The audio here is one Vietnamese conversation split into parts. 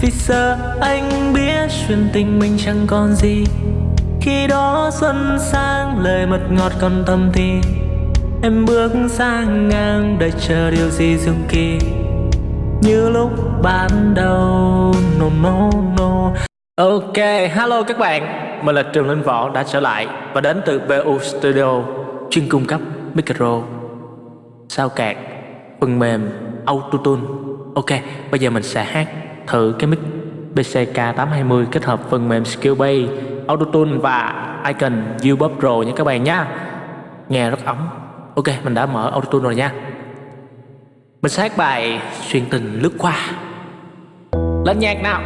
Vì giờ anh biết chuyện tình mình chẳng còn gì. Khi đó xuân sang lời mật ngọt còn tâm thì. Em bước sang ngang đợi chờ điều gì diệu kỳ. Như lúc ban đầu No no no. Ok, hello các bạn. Mình là Trường Linh Võ đã trở lại Và đến từ BU Studio Chuyên cung cấp micro Sao cạc Phần mềm Autotune. Ok, bây giờ mình sẽ hát thử cái mic BCK820 kết hợp phần mềm Skillbase Autotune và Icon Ubub Pro nha các bạn nhé Nghe rất ấm. Ok, mình đã mở Autotune rồi nha. Mình sẽ bài Xuyên tình lướt qua. Lên nhạc nào.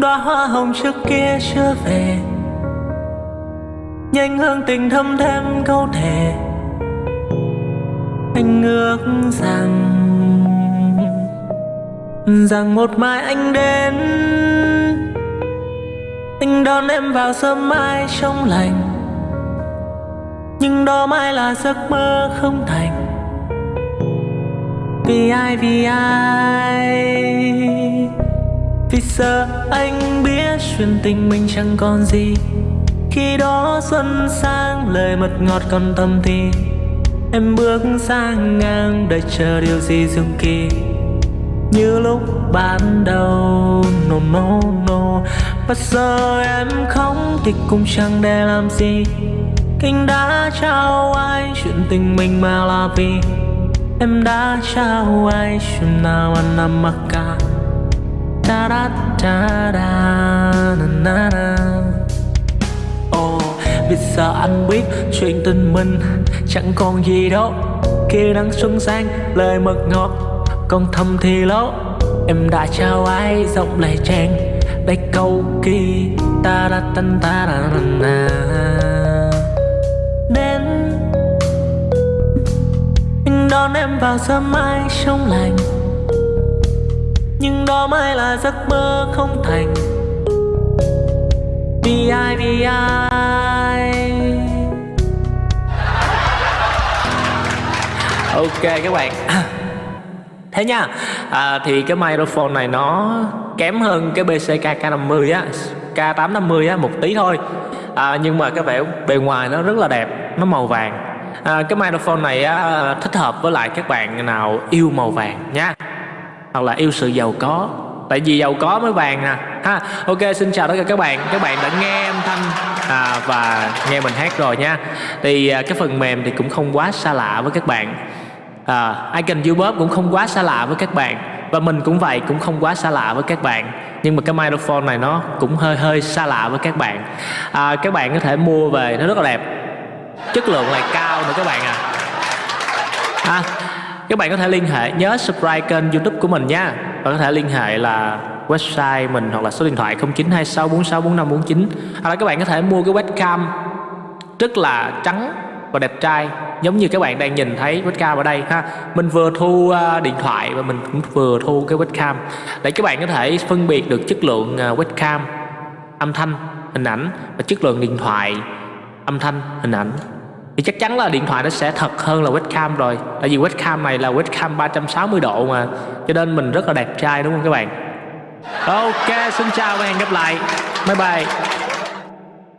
Đóa hoa hồng trước kia chưa về. Nhanh hương tình thâm thêm câu thề. Anh ước rằng Rằng một mai anh đến. Anh đón em vào sớm mai trong lành. Nhưng đó mai là giấc mơ không thành. Vì ai vì ai? Vì giờ anh biết chuyện tình mình chẳng còn gì. Khi đó xuân sang, lời mật ngọt còn tâm thì. Em bước sang ngang đợi chờ điều gì diệu kỳ. Như lúc ban đầu, no no no. Và giờ em không thì cũng chẳng để làm gì. Anh đã trao ai chuyện tình mình mà là vì. Em đã trao ai chuyện nào anh nằm mặc cả. Da da da da na na na Oh, vì giờ anh biết chuyện tình mình chẳng còn gì đâu. Kia nắng xuân sang lời mật ngọt còn thầm thì lố Em đã trao ai giọng lại trang Đây câu kỳ ta da tan ta da na na Đến đón em vào sớm mai trong lành cho mai là giấc mơ không thành. Vì ai vì ai. Ok các bạn. Thế nha. À, thì cái microphone này nó kém hơn cái BCK K50 á K850 á một tí thôi. À, nhưng mà cái vẻ bề ngoài nó rất là đẹp nó màu vàng. À, cái microphone này á, thích hợp với lại các bạn nào yêu màu vàng nha hoặc là yêu sự giàu có. Tại vì giàu có mới vàng nè ha ok xin chào tất cả các bạn. Các bạn đã nghe âm thanh à, và nghe mình hát rồi nha. Thì à, cái phần mềm thì cũng không quá xa lạ với các bạn. À, icon youtube cũng không quá xa lạ với các bạn. Và mình cũng vậy cũng không quá xa lạ với các bạn. Nhưng mà cái microphone này nó cũng hơi hơi xa lạ với các bạn. À, các bạn có thể mua về nó rất là đẹp. Chất lượng lại cao nữa các bạn à. À, các bạn có thể liên hệ, nhớ subscribe kênh youtube của mình nha. Và có thể liên hệ là website mình hoặc là số điện thoại 0926464549 hoặc là các bạn có thể mua cái webcam rất là trắng và đẹp trai, giống như các bạn đang nhìn thấy webcam ở đây, ha. Mình vừa thu ờ, điện thoại và mình cũng vừa thu cái webcam. Để các bạn có thể phân biệt được chất lượng ờ, webcam, âm thanh, hình ảnh và chất lượng điện thoại, âm thanh, hình ảnh thì chắc chắn là điện thoại nó sẽ thật hơn là webcam rồi. Tại vì webcam này là webcam 360 độ mà. Cho nên mình rất là đẹp trai, đúng không các bạn? Ok, xin chào và hẹn gặp lại. Bye bye.